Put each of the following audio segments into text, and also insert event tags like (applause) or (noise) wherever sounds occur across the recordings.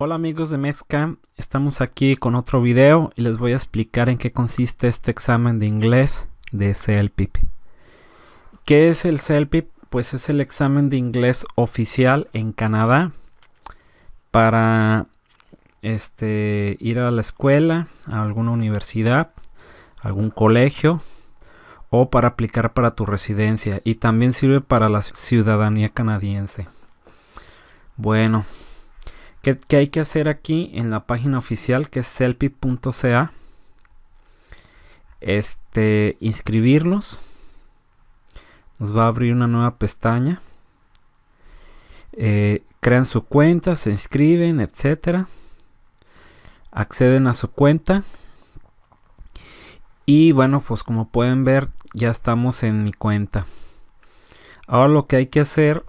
Hola amigos de Mexcam, estamos aquí con otro video y les voy a explicar en qué consiste este examen de inglés de CELPIP. ¿Qué es el CELPIP? Pues es el examen de inglés oficial en Canadá para este, ir a la escuela, a alguna universidad, algún colegio o para aplicar para tu residencia y también sirve para la ciudadanía canadiense. Bueno, ¿Qué, hay que hacer aquí en la página oficial que es selfie.ca? Este, inscribirnos. Nos va a abrir una nueva pestaña. Eh, crean su cuenta, se inscriben, etcétera. Acceden a su cuenta. Y bueno, pues como pueden ver, ya estamos en mi cuenta. Ahora lo que hay que hacer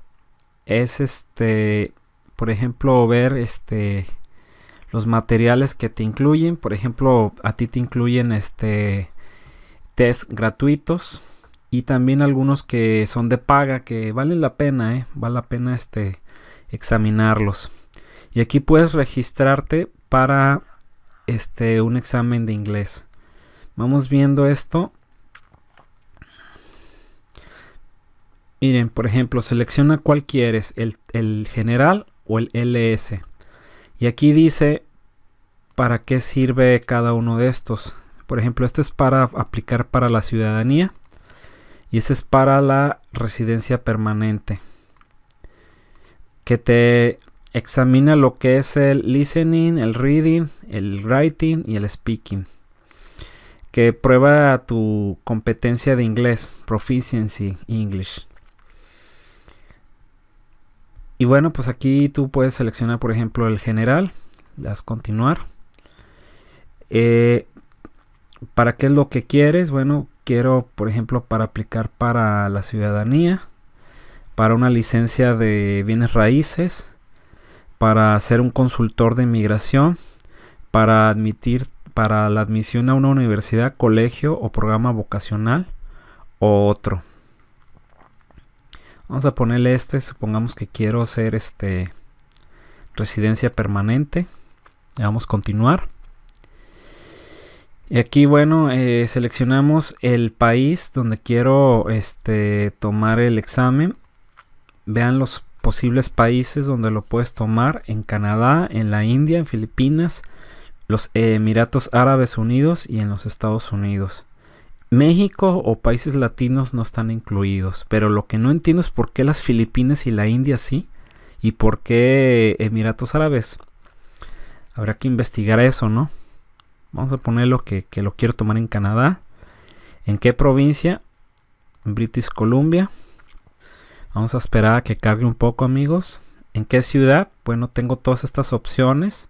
es este por ejemplo, ver este los materiales que te incluyen. Por ejemplo, a ti te incluyen este test gratuitos y también algunos que son de paga que valen la pena, ¿eh? vale la pena este examinarlos. Y aquí puedes registrarte para este un examen de inglés. Vamos viendo esto. Miren, por ejemplo, selecciona cuál quieres, el, el general o el LS. Y aquí dice para qué sirve cada uno de estos. Por ejemplo, este es para aplicar para la ciudadanía y este es para la residencia permanente. Que te examina lo que es el listening, el reading, el writing y el speaking. Que prueba tu competencia de inglés, proficiency English. Y bueno, pues aquí tú puedes seleccionar, por ejemplo, el general. Le das continuar. Eh, ¿Para qué es lo que quieres? Bueno, quiero, por ejemplo, para aplicar para la ciudadanía, para una licencia de bienes raíces, para ser un consultor de inmigración, para admitir, para la admisión a una universidad, colegio o programa vocacional o otro. Vamos a ponerle este, supongamos que quiero hacer este residencia permanente. Le damos continuar. Y aquí, bueno, eh, seleccionamos el país donde quiero este, tomar el examen. Vean los posibles países donde lo puedes tomar. En Canadá, en la India, en Filipinas, los Emiratos Árabes Unidos y en los Estados Unidos. México o países latinos no están incluidos, pero lo que no entiendo es por qué las Filipinas y la India sí y por qué Emiratos Árabes. Habrá que investigar eso, ¿no? Vamos a ponerlo que, que lo quiero tomar en Canadá. ¿En qué provincia? En British Columbia. Vamos a esperar a que cargue un poco, amigos. ¿En qué ciudad? Bueno, tengo todas estas opciones.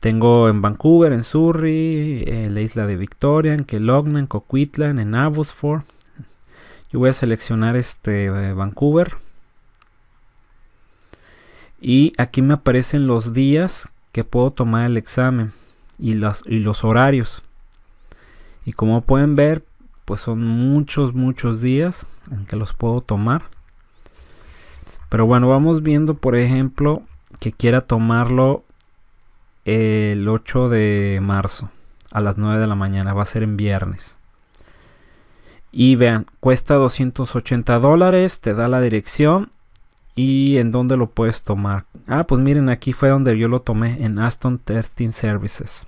Tengo en Vancouver, en Surrey, en la isla de Victoria, en Kelowna, en Coquitlam, en Abbotsford. Yo voy a seleccionar este eh, Vancouver. Y aquí me aparecen los días que puedo tomar el examen y los, y los horarios. Y como pueden ver, pues son muchos, muchos días en que los puedo tomar. Pero bueno, vamos viendo, por ejemplo, que quiera tomarlo el 8 de marzo a las 9 de la mañana. Va a ser en viernes. Y vean, cuesta 280 dólares. Te da la dirección y en dónde lo puedes tomar. Ah, pues miren, aquí fue donde yo lo tomé en Aston Testing Services.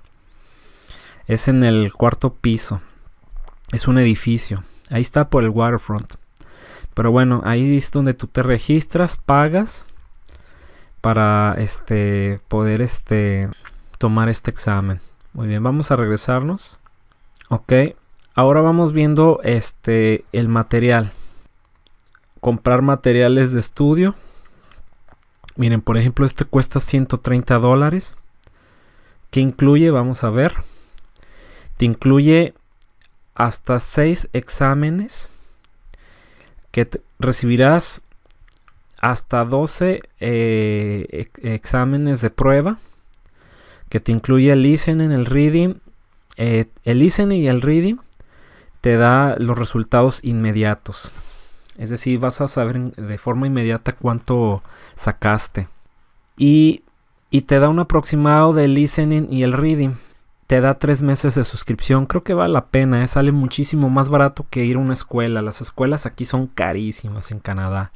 Es en el cuarto piso. Es un edificio. Ahí está por el waterfront. Pero bueno, ahí es donde tú te registras, pagas para este poder este tomar este examen. Muy bien, vamos a regresarnos. Ok, ahora vamos viendo este el material. Comprar materiales de estudio. Miren, por ejemplo, este cuesta 130 dólares. ¿Qué incluye? Vamos a ver. Te incluye hasta 6 exámenes que recibirás hasta 12 eh, exámenes de prueba que te incluye el listening, el reading. Eh, el listening y el reading te da los resultados inmediatos. Es decir, vas a saber de forma inmediata cuánto sacaste. Y y te da un aproximado del listening y el reading. Te da tres meses de suscripción. Creo que vale la pena. ¿eh? Sale muchísimo más barato que ir a una escuela. Las escuelas aquí son carísimas en Canadá.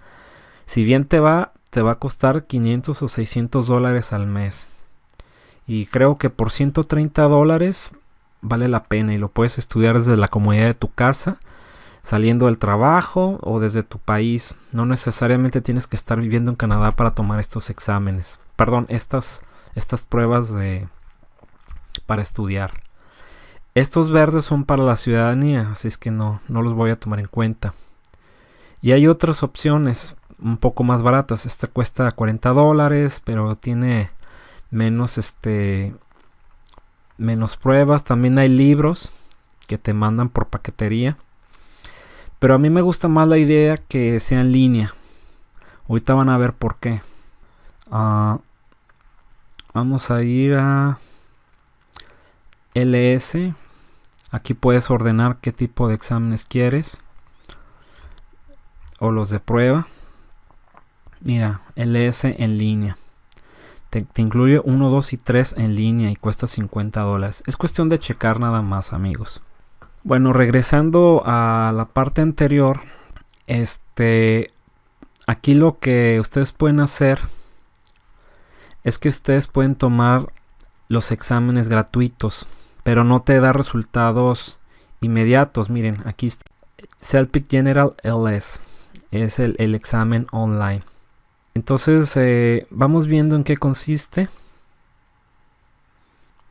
Si bien te va, te va a costar 500 o 600 dólares al mes. Y creo que por 130 dólares vale la pena y lo puedes estudiar desde la comodidad de tu casa, saliendo del trabajo o desde tu país. No necesariamente tienes que estar viviendo en Canadá para tomar estos exámenes. Perdón, estas, estas pruebas de, para estudiar. Estos verdes son para la ciudadanía, así es que no, no los voy a tomar en cuenta. Y hay otras opciones un poco más baratas. Esta cuesta 40 dólares, pero tiene menos este menos pruebas. También hay libros que te mandan por paquetería. Pero a mí me gusta más la idea que sea en línea. Ahorita van a ver por qué. Ah, vamos a ir a LS. Aquí puedes ordenar qué tipo de exámenes quieres. O los de prueba. Mira, LS en línea. Te, incluye 1, 2 y 3 en línea y cuesta 50 dólares. Es cuestión de checar nada más, amigos. Bueno, regresando a la parte anterior, este, aquí lo que ustedes pueden hacer es que ustedes pueden tomar los exámenes gratuitos, pero no te da resultados inmediatos. Miren, aquí está Celpic General LS, es el examen online. Entonces eh, vamos viendo en qué consiste.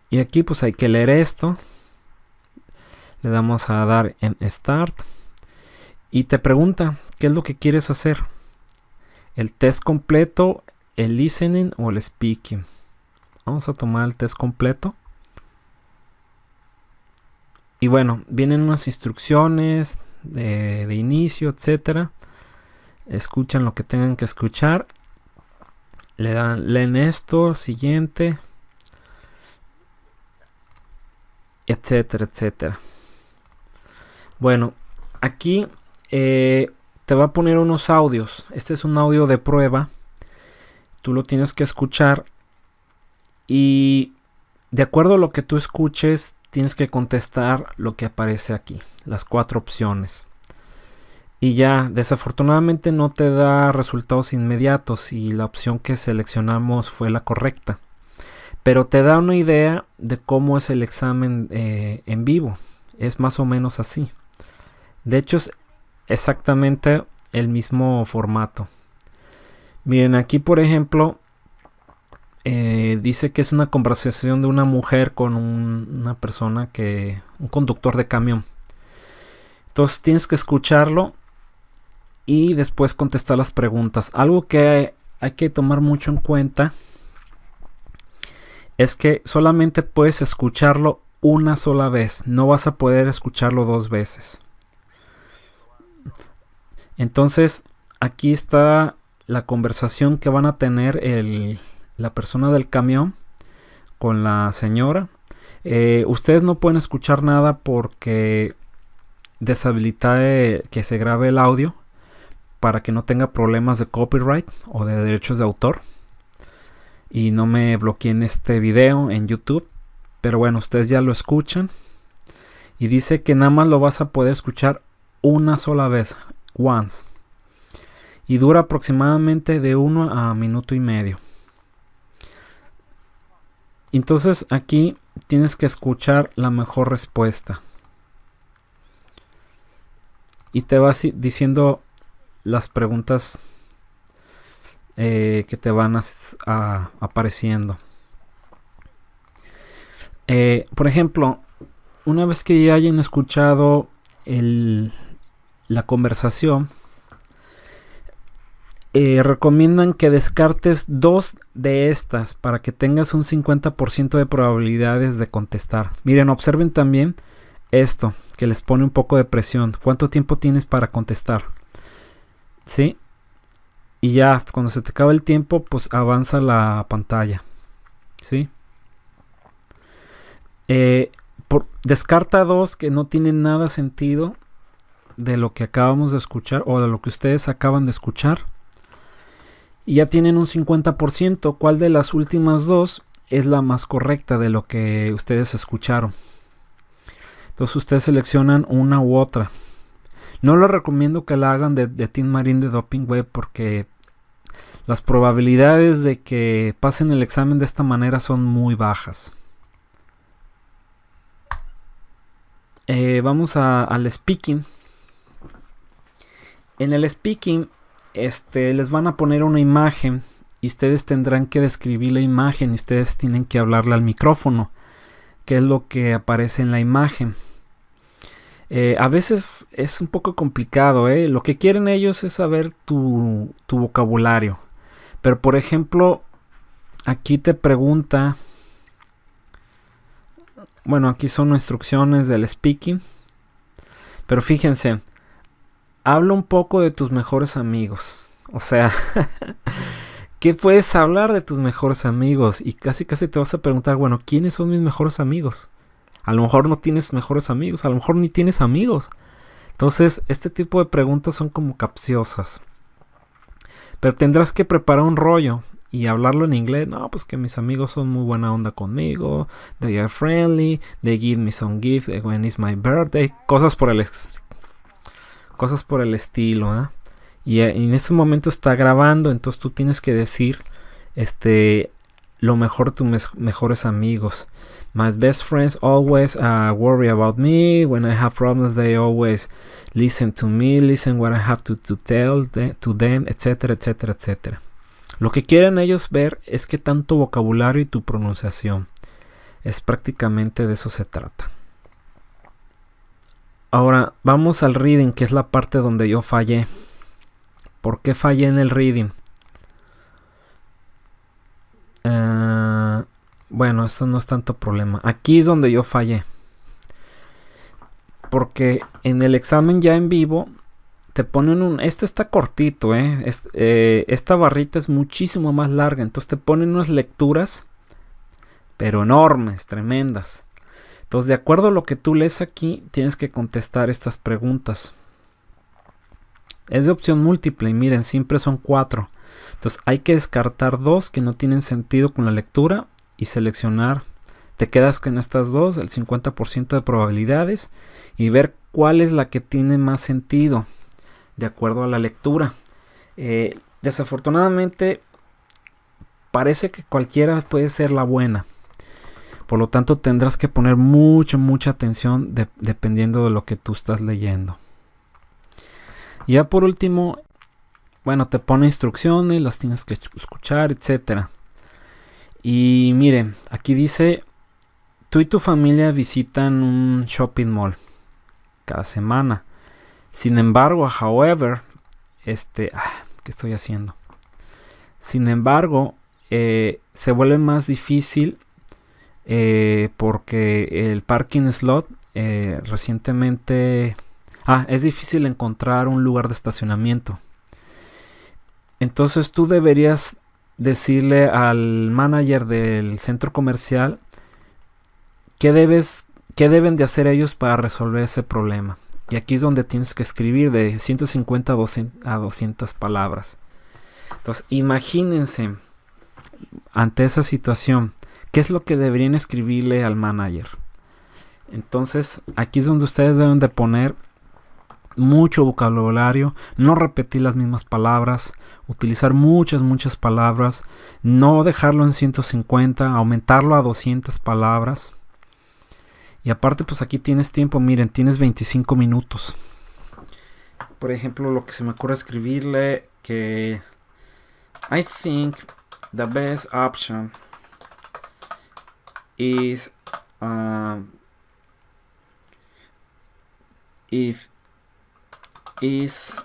Y aquí pues hay que leer esto. Le damos a dar en Start. Y te pregunta, ¿qué es lo que quieres hacer? ¿El test completo, el listening o el speaking? Vamos a tomar el test completo. Y bueno, vienen unas instrucciones de, de inicio, etcétera escuchan lo que tengan que escuchar le dan leen esto siguiente etcétera etcétera. Bueno aquí eh, te va a poner unos audios. Este es un audio de prueba. Tú lo tienes que escuchar y de acuerdo a lo que tú escuches tienes que contestar lo que aparece aquí las cuatro opciones y ya desafortunadamente no te da resultados inmediatos y la opción que seleccionamos fue la correcta. Pero te da una idea de cómo es el examen eh, en vivo. Es más o menos así. De hecho es exactamente el mismo formato. Miren aquí por ejemplo eh, dice que es una conversación de una mujer con una persona que un conductor de camión. Entonces tienes que escucharlo y después contestar las preguntas. Algo que hay, que tomar mucho en cuenta es que solamente puedes escucharlo una sola vez, no vas a poder escucharlo dos veces. Entonces, aquí está la conversación que van a tener la persona del camión con la señora. Eh, ustedes no pueden escuchar nada porque deshabilita que se grabe el audio para que no tenga problemas de copyright o de derechos de autor y no me bloqueen este video en YouTube. Pero bueno, ustedes ya lo escuchan y dice que nada más lo vas a poder escuchar una sola vez, once. Y dura aproximadamente de uno a minuto y medio. Entonces aquí tienes que escuchar la mejor respuesta. Y te va diciendo las preguntas eh, que te van a, apareciendo. Eh, por ejemplo, una vez que ya hayan escuchado la conversación, eh, recomiendan que descartes dos de estas para que tengas un 50% de probabilidades de contestar. Miren, observen también esto, que les pone un poco de presión. ¿Cuánto tiempo tienes para contestar? ¿Sí? Y ya, cuando se te acaba el tiempo, pues avanza la pantalla, ¿sí? Eh, por, descarta dos que no tienen nada sentido de lo que acabamos de escuchar o de lo que ustedes acaban de escuchar. Y ya tienen un 50%. ¿Cuál de las últimas dos es la más correcta de lo que ustedes escucharon? Entonces ustedes seleccionan una u otra. No les recomiendo que la hagan de, Team Marine de Doping Web porque las probabilidades de que pasen el examen de esta manera son muy bajas. Eh, vamos al speaking. En el speaking este, les van a poner una imagen y ustedes tendrán que describir la imagen y ustedes tienen que hablarle al micrófono, que es lo que aparece en la imagen. Eh, a veces es un poco complicado, ¿eh? lo que quieren ellos es saber tu, tu vocabulario. Pero por ejemplo, aquí te pregunta, bueno, aquí son instrucciones del speaking, pero fíjense, habla un poco de tus mejores amigos. O sea, (laughs) ¿qué puedes hablar de tus mejores amigos? Y casi casi te vas a preguntar, bueno, ¿quiénes son mis mejores amigos? A lo mejor no tienes mejores amigos, a lo mejor ni tienes amigos. Entonces, este tipo de preguntas son como capciosas. Pero tendrás que preparar un rollo y hablarlo en inglés. No, pues que mis amigos son muy buena onda conmigo. They are friendly. They give me some gift when it's my birthday. Cosas por el, cosas por el estilo. ¿eh? Y en ese momento está grabando. Entonces tú tienes que decir este, lo mejor tus mejores amigos. My best friends always uh, worry about me. When I have problems, they always listen to me, listen what I have to, to tell to them, etcétera, etcétera, etcétera. Lo que quieren ellos ver es que tanto vocabulario y tu pronunciación. Es prácticamente de eso se trata. Ahora vamos al reading, que es la parte donde yo fallé. ¿Por qué fallé en el reading? Uh, bueno, eso no es tanto problema. Aquí es donde yo fallé. Porque en el examen ya en vivo te ponen un... Este está cortito, ¿eh? ¿eh? Esta barrita es muchísimo más larga. Entonces te ponen unas lecturas, pero enormes, tremendas. Entonces, de acuerdo a lo que tú lees aquí, tienes que contestar estas preguntas. Es de opción múltiple y miren, siempre son cuatro. Entonces hay que descartar dos que no tienen sentido con la lectura y seleccionar. Te quedas con estas dos, el 50% de probabilidades y ver cuál es la que tiene más sentido de acuerdo a la lectura. Eh, desafortunadamente parece que cualquiera puede ser la buena. Por lo tanto tendrás que poner mucha, mucha atención dependiendo de lo que tú estás leyendo. Ya por último, bueno, te pone instrucciones, las tienes que escuchar, etcétera. Y mire, aquí dice, tú y tu familia visitan un shopping mall cada semana. Sin embargo, however, este, ah, ¿qué estoy haciendo? Sin embargo, eh, se vuelve más difícil eh, porque el parking slot eh, recientemente... Ah, es difícil encontrar un lugar de estacionamiento. Entonces tú deberías decirle al manager del centro comercial qué, debes, qué deben de hacer ellos para resolver ese problema. Y aquí es donde tienes que escribir de 150 a 200 palabras. Entonces, imagínense ante esa situación, ¿qué es lo que deberían escribirle al manager? Entonces, aquí es donde ustedes deben de poner mucho vocabulario, no repetir las mismas palabras, utilizar muchas, muchas palabras, no dejarlo en 150, aumentarlo a 200 palabras. Y aparte, pues aquí tienes tiempo, miren, tienes 25 minutos. Por ejemplo, lo que se me ocurre escribirle que I think the best option is uh, if is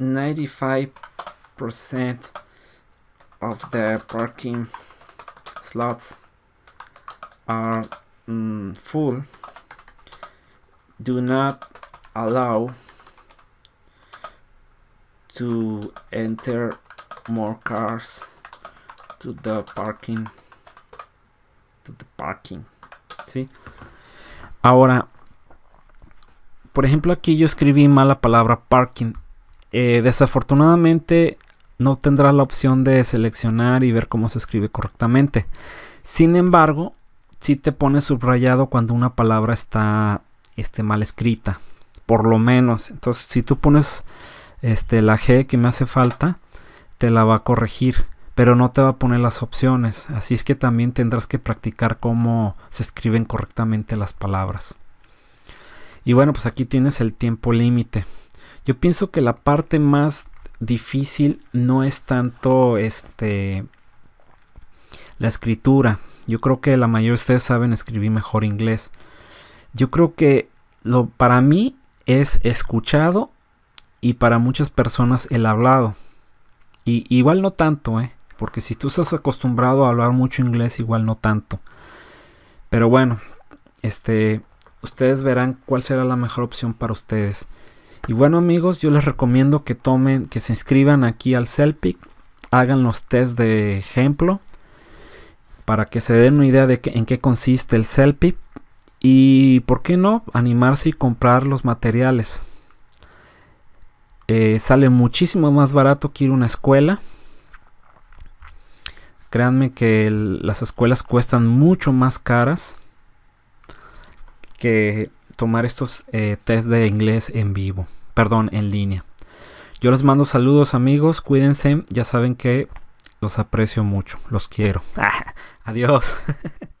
95% of the parking slots are mm, full do not allow to enter more cars to the parking to the parking ¿sí? ahora por ejemplo, aquí yo escribí mal la palabra parking. Eh, desafortunadamente, no tendrás la opción de seleccionar y ver cómo se escribe correctamente. Sin embargo, si te pone subrayado cuando una palabra está este, mal escrita. Por lo menos. Entonces, si tú pones este, la G que me hace falta, te la va a corregir. Pero no te va a poner las opciones. Así es que también tendrás que practicar cómo se escriben correctamente las palabras. Y bueno, pues aquí tienes el tiempo límite. Yo pienso que la parte más difícil no es tanto este la escritura. Yo creo que la mayoría de ustedes saben escribir mejor inglés. Yo creo que lo para mí es escuchado y para muchas personas el hablado. Y igual no tanto, ¿eh? Porque si tú estás acostumbrado a hablar mucho inglés, igual no tanto. Pero bueno, este, ustedes verán cuál será la mejor opción para ustedes. Y bueno amigos, yo les recomiendo que tomen, que se inscriban aquí al CELPIC, hagan los test de ejemplo para que se den una idea de en qué consiste el CELPIC y por qué no animarse y comprar los materiales. Eh, sale muchísimo más barato que ir a una escuela. Créanme que las escuelas cuestan mucho más caras que tomar estos eh, test de inglés en vivo, perdón, en línea. Yo les mando saludos amigos, cuídense, ya saben que los aprecio mucho, los quiero. (laughs) Adiós. (laughs)